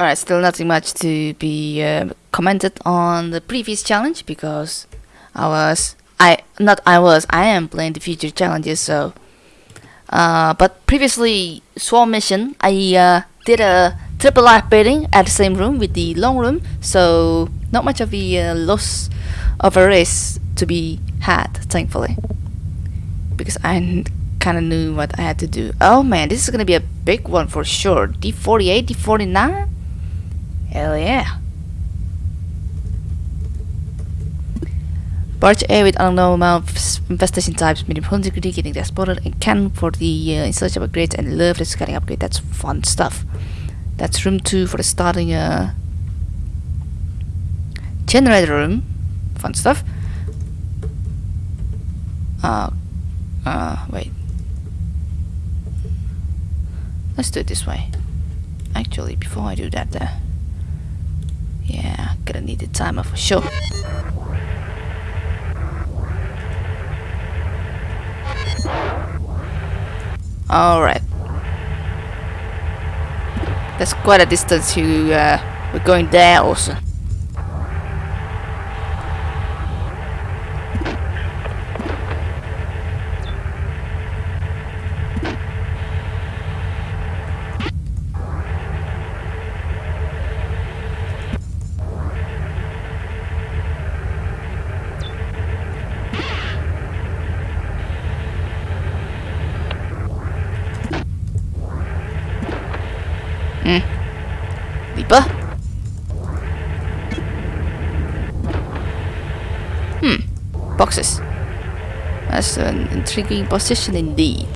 Alright, still nothing much to be uh, commented on the previous challenge because I was I not I was I am playing the future challenges so uh, but previously Swarm mission I uh, did a triple life baiting at the same room with the long room so not much of a uh, loss of a race to be had thankfully. Because I kind of knew what I had to do. Oh man this is gonna be a big one for sure. D48 D49 Hell yeah. Barge A with unknown amount of infestation types, medium integrity, getting that spotted, and can for the uh, installation upgrades, and love the scanning upgrade. That's fun stuff. That's room 2 for the starting uh, generator room. Fun stuff. Uh, uh, wait. Let's do it this way. Actually, before I do that, uh, yeah, gonna need the timer for sure. Alright. That's quite a distance to, uh, we're going there also. Hmm. Leaper? Hmm. Boxes. That's an intriguing position indeed.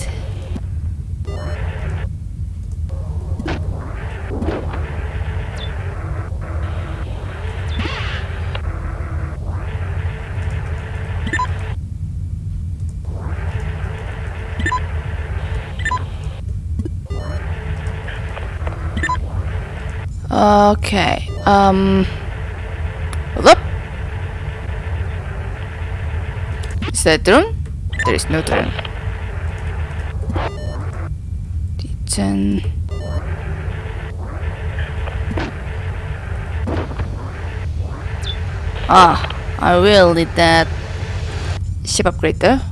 Okay. Um. Hold up. Is that drone? There is no drone. D10. Ah, I will need that ship upgrade though.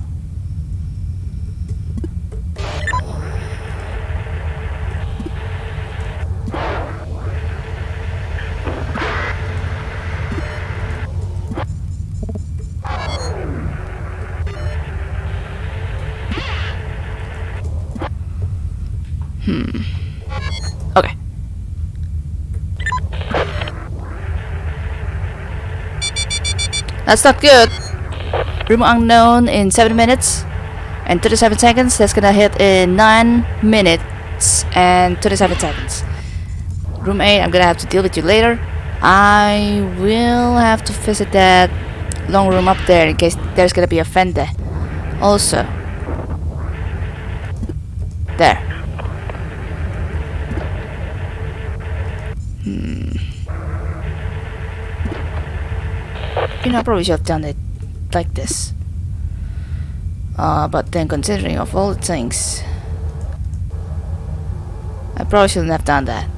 That's not good. Room unknown in 7 minutes and 37 seconds. That's gonna hit in 9 minutes and 27 seconds. Room 8, I'm gonna have to deal with you later. I will have to visit that long room up there in case there's gonna be a fender. Also. There. You know, I probably should have done it like this. Uh, but then considering of all the things, I probably shouldn't have done that.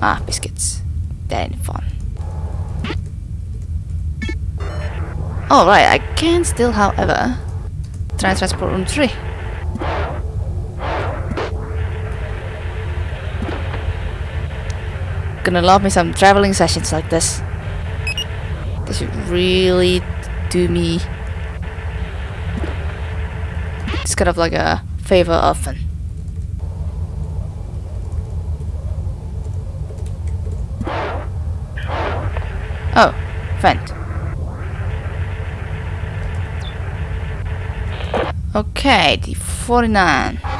Ah, biscuits. That ain't fun. Alright, I can still, however, try transport room 3. Gonna love me some traveling sessions like this. They should really do me. It's kind of like a favor often. Oh, vent. Okay, the 49.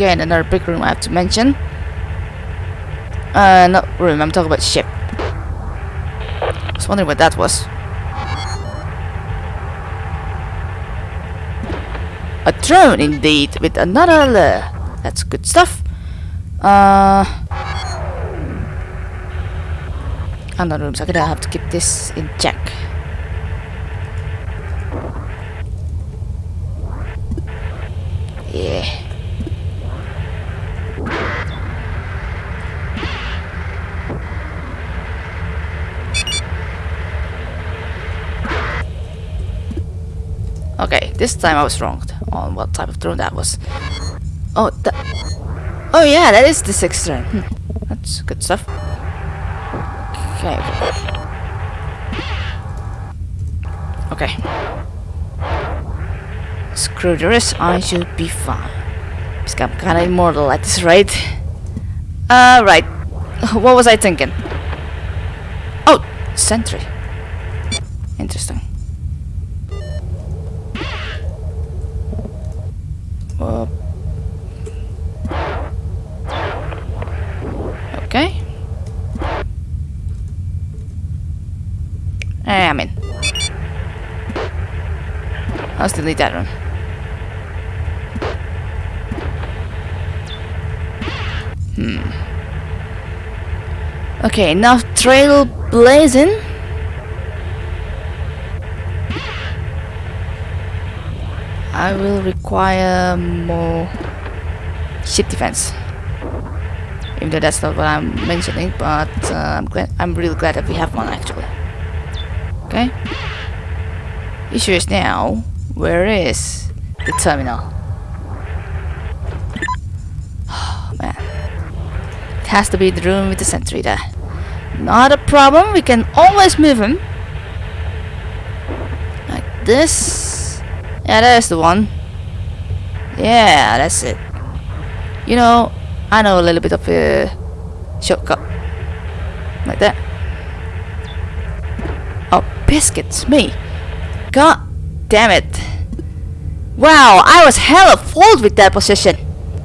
Again, another big room I have to mention. Uh, not room, I'm talking about ship. I was wondering what that was. A drone, indeed, with another lure. That's good stuff. Uh, another room, so I'm gonna have to keep this in check. Yeah. Okay, this time I was wrong on what type of drone that was. Oh, that. Oh yeah, that is the sixth drone. Hmm. That's good stuff. Okay. Okay. Screw the rest, I should be fine. Because I'm kinda immortal at this rate. Uh, right. What was I thinking? Oh, sentry. Interesting. Uh, okay. Eh, I'm in. I'll still need that one. Hmm. Okay, now trail blazing. I will require more ship defense. Even though that's not what I'm mentioning, but uh, I'm glad I'm really glad that we have one actually. Okay. Issue is now, where is the terminal? Oh man. It has to be the room with the sentry there. Not a problem, we can always move him. Like this. Yeah, there's the one. Yeah, that's it. You know, I know a little bit of a shortcut. Like that. Oh, biscuits, me. God damn it. Wow, I was hella fooled with that position.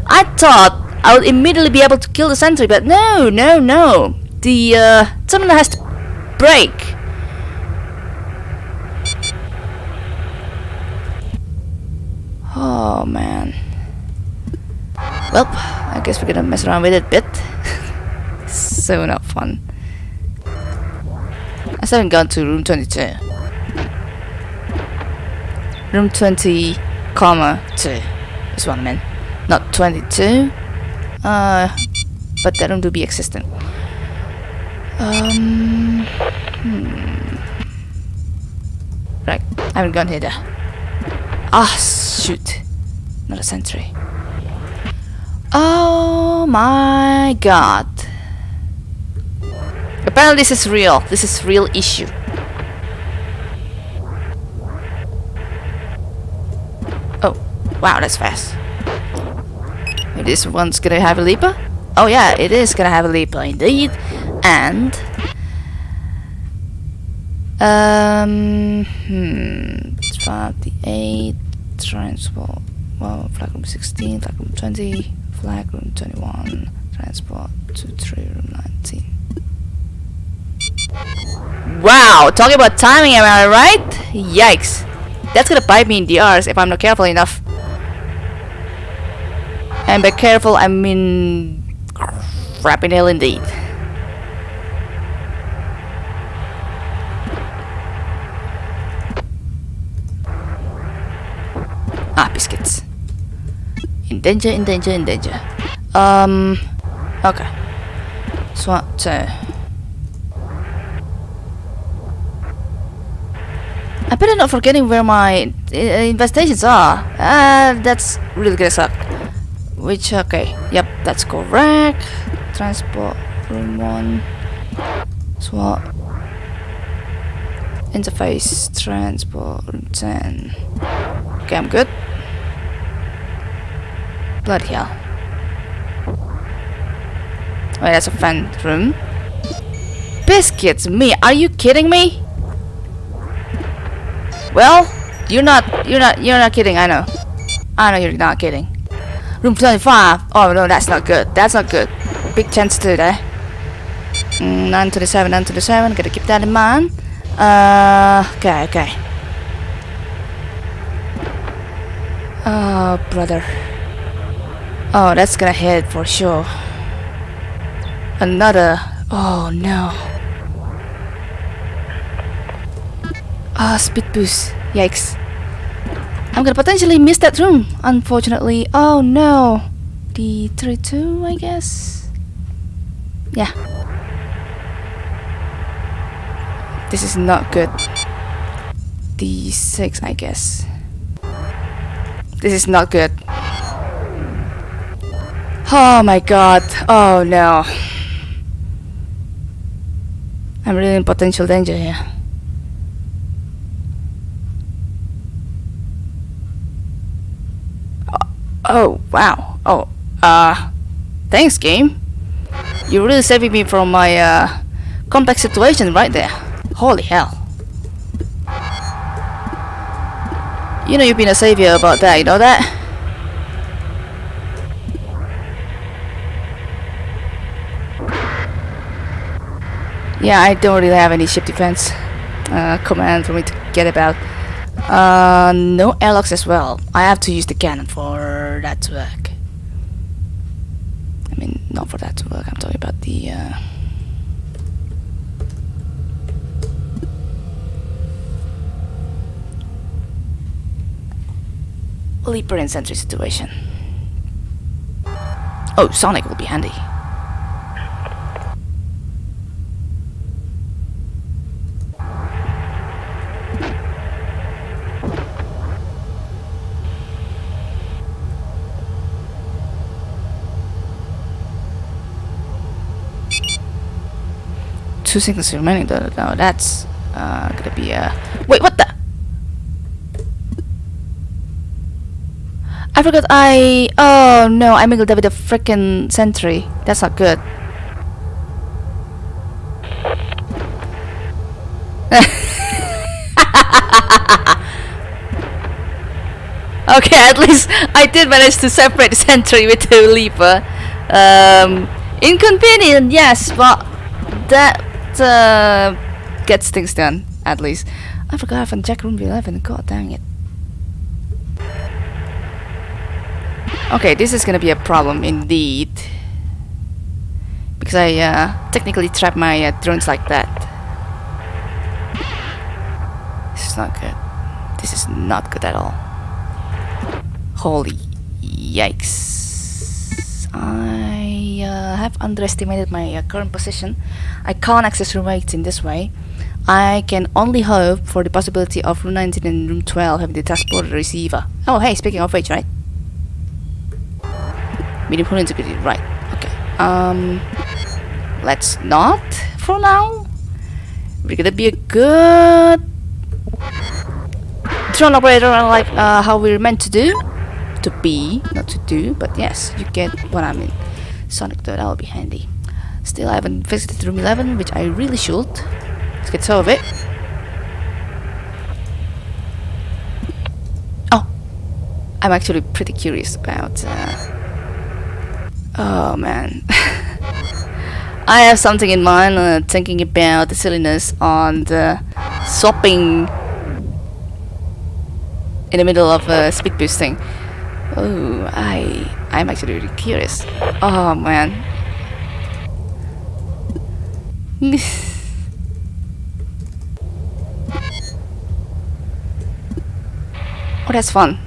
I thought I would immediately be able to kill the sentry, but no, no, no. The uh, terminal has to break. Oh man. Well, I guess we're gonna mess around with it a bit. so not fun. I still haven't gone to room 22. Room 20, comma 2 is what I meant. Not 22. Uh, but that room to be existent. Um, hmm. Right, I haven't gone here. There. Ah, shoot. Not a sentry. Oh my god. Apparently this is real. This is real issue. Oh, wow, that's fast. This one's gonna have a leaper? Oh yeah, it is gonna have a leaper indeed. And... Um, hmm, 58, transport, well, flag room 16, flag room 20, flag room 21, transport to 3 room 19. Wow, talking about timing, am I right? Yikes. That's gonna bite me in the arse if I'm not careful enough. And by careful, I mean crappy nail indeed. Ah, biscuits. In danger, in danger, in danger. Um, okay. SWAT. Uh, I better not forgetting where my uh, investigations are. Uh, that's really gonna suck. Which, okay. Yep, that's correct. Transport, room 1. SWAT. Interface, transport, room 10. Okay, I'm good. Bloody hell. Wait, that's a fan room. Biscuits, me? Are you kidding me? Well, you're not, you're not, you're not kidding. I know. I know you're not kidding. Room 25. Oh no, that's not good. That's not good. Big chance to there. Mm, 927, 927. Gotta keep that in mind. Uh, okay, okay. Oh, brother. Oh, that's gonna hit for sure. Another. Oh no. Ah, oh, speed boost. Yikes. I'm gonna potentially miss that room, unfortunately. Oh no. D32, I guess? Yeah. This is not good. D6, I guess. This is not good. Oh my god. Oh no. I'm really in potential danger here. Oh, wow. Oh, uh, thanks, game. You're really saving me from my, uh, complex situation right there. Holy hell. You know you've been a savior about that, you know that? Yeah, I don't really have any ship defense uh, command for me to get about. Uh, no airlocks as well. I have to use the cannon for that to work. I mean, not for that to work. I'm talking about the. Uh, Leaper and Sentry situation. Oh, Sonic will be handy. Two seconds remaining though. No, that's uh, gonna be a. Wait, what the? I forgot I... Oh no, I mingled that with a freaking sentry. That's not good. okay, at least I did manage to separate the sentry with the leaper. Um, inconvenient, yes, but that uh, gets things done, at least. I forgot I haven't checked room 11, god dang it. Okay, this is gonna be a problem indeed. Because I uh, technically trap my uh, drones like that. This is not good. This is not good at all. Holy yikes. I uh, have underestimated my uh, current position. I can't access room 8 in this way. I can only hope for the possibility of room 19 and room 12 having the transporter receiver. Oh hey, speaking of which, right? hull integrity right okay um let's not for now we're gonna be a good drone operator like uh, how we're meant to do to be not to do but yes you get what I mean Sonic 3rd that'll be handy still I haven't visited room 11 which I really should let's get some of it oh I'm actually pretty curious about uh, Oh man. I have something in mind, uh, thinking about the silliness on the swapping in the middle of uh, speed boosting. Oh, I I'm actually really curious. Oh man. oh, that's fun.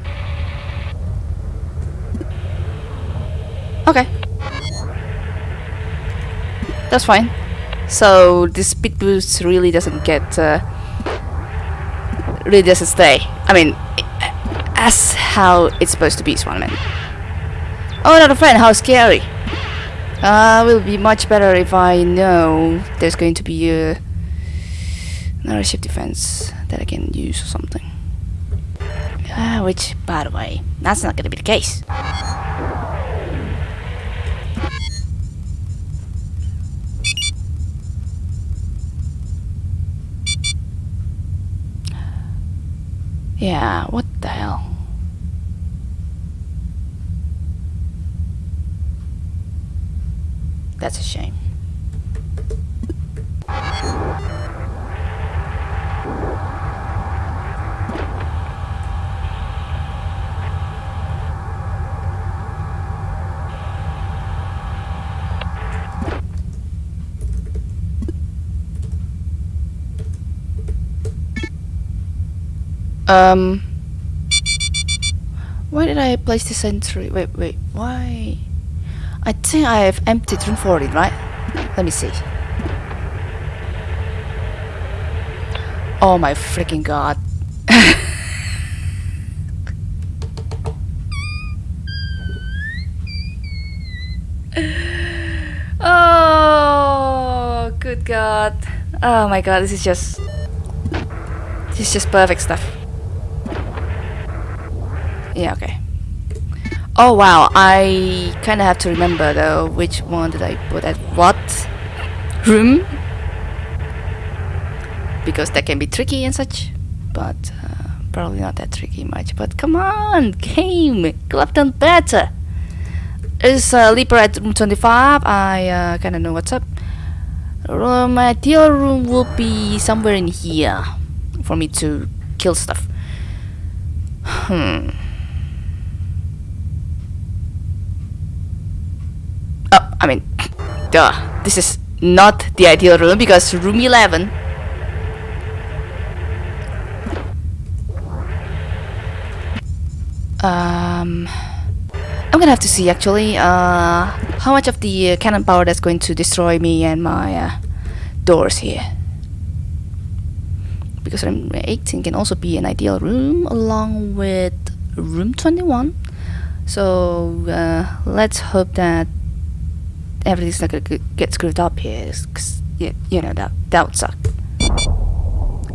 Okay. That's fine. So this speed boost really doesn't get uh, really doesn't stay. I mean, as how it's supposed to be, Swanman. Oh, another friend. How scary. Uh, will be much better if I know there's going to be a another ship defense that I can use or something. Uh, which, by the way, that's not to be the case. Yeah, what the hell? That's a shame. Um. Why did I place the sentry? Wait, wait, why? I think I have emptied room 14, right? Let me see. Oh my freaking god. oh, good god. Oh my god, this is just... This is just perfect stuff. Yeah, okay. Oh wow, I kinda have to remember though which one did I put at what room? Because that can be tricky and such but uh, probably not that tricky much. But come on game! Could have done better! Is uh, Leaper at room 25 I uh, kinda know what's up. Uh, my ideal room will be somewhere in here for me to kill stuff. Hmm Oh, I mean, duh. This is not the ideal room because room 11 um I'm gonna have to see actually uh how much of the uh, cannon power that's going to destroy me and my uh, doors here. Because room 18 can also be an ideal room along with room 21 so uh, let's hope that everything's not gonna get screwed up here cause you, you know that that would suck.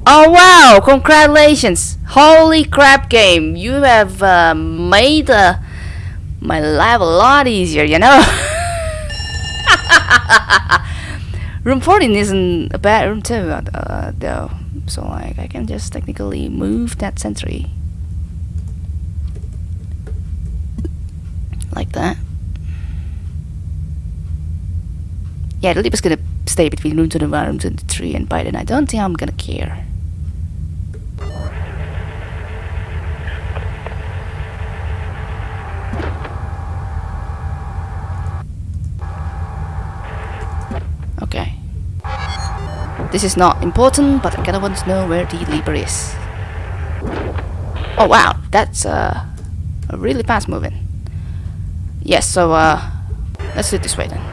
Oh wow! Congratulations! Holy crap game! You have uh, made uh, my life a lot easier you know? Room 14 isn't a bad room too uh, though so like I can just technically move that sentry. Like that yeah, the leap is gonna stay between room 21 and room 23, and by then I don't think I'm gonna care. Okay. This is not important, but I kinda want to know where the leaper is. Oh wow, that's uh, a really fast moving. Yes, so uh, let's do it this way then.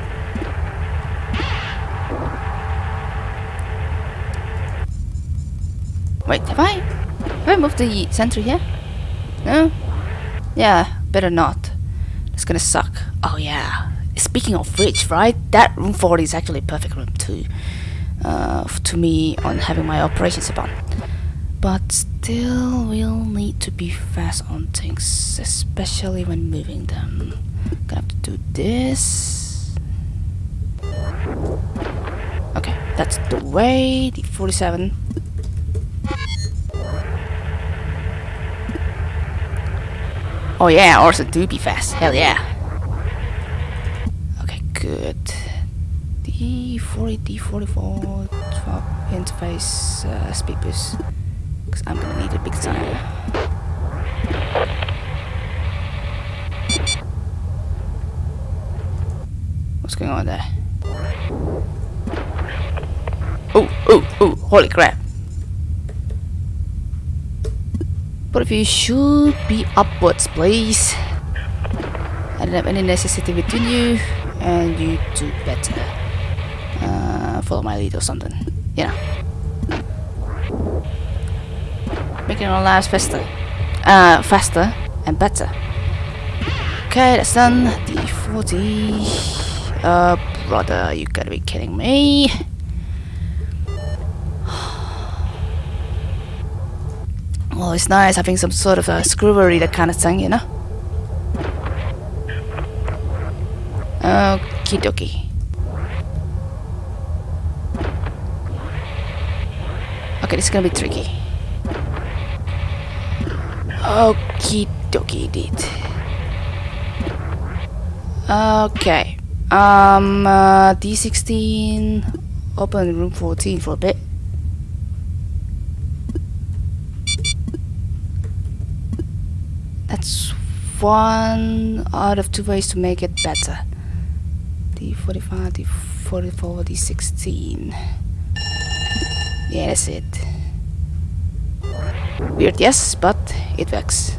Wait, have I? Have I moved the sentry here? No? Yeah, better not. It's gonna suck. Oh yeah. Speaking of which, right? That room 40 is actually a perfect room too. Uh, to me on having my operations upon. But still, we'll need to be fast on things, especially when moving them. Gonna have to do this. Okay, that's the way. The 47. Oh yeah, also do be fast. Hell yeah. Okay, good. D40, D44, 12 interface uh, speed boost. Because I'm gonna need a big time. What's going on there? Oh, oh, oh, holy crap. But if you should be upwards, please. I don't have any necessity between you, and you do better. Uh, follow my lead or something. You know. Making our lives faster. Uh, faster and better. Okay, that's done. D40. Uh, brother, you gotta be kidding me. Well, it's nice having some sort of a screwery, that kind of thing, you know? Okie dokie. Okay, this is gonna be tricky. Okie dokie, indeed. Okay. Um, uh, D16, open room 14 for a bit. That's one out of two ways to make it better. D45, D44, D16. Yeah, that's it. Weird, yes, but it works.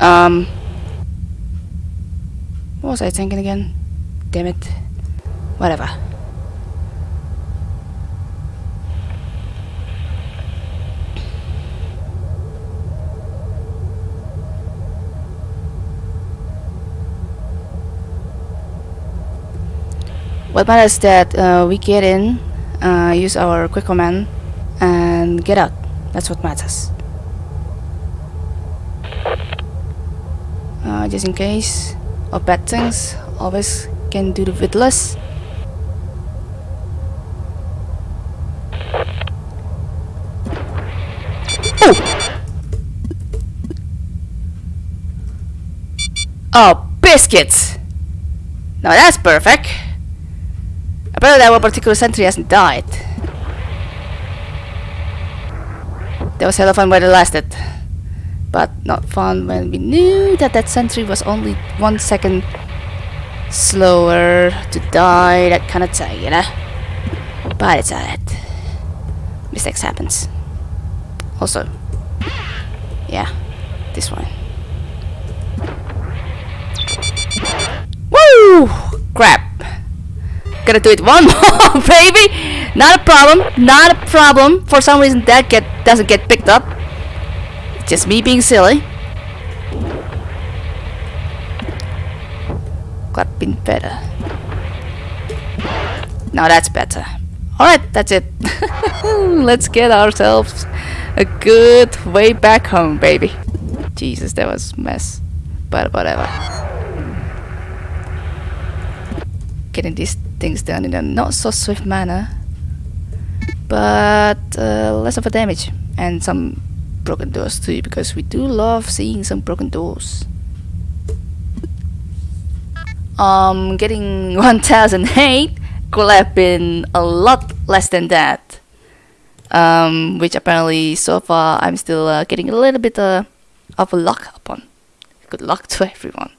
Um, what was I thinking again? Damn it. Whatever. What matters is that uh, we get in, uh, use our quick command, and get out. That's what matters. Uh, just in case of bad things, always can do the witless. Oh! Oh, biscuits! Now that's perfect. Apparently that one particular sentry hasn't died. That was hell of fun while it lasted. But not fun when we knew that that sentry was only one second slower to die, that kind of thing, you know? But it's alright. Mistakes happens. Also, yeah, this one. Woo! Crap. Gotta do it one more, baby! Not a problem, not a problem. For some reason that get doesn't get picked up. Just me being silly. Got been better. Now that's better. Alright, that's it. Let's get ourselves a good way back home, baby. Jesus, that was mess. But whatever. Getting these things done in a not so swift manner. But uh, less of a damage. And some broken doors too, because we do love seeing some broken doors. Um, getting 1008 could have been a lot less than that. Um, which apparently so far I'm still uh, getting a little bit uh, of a luck upon. Good luck to everyone.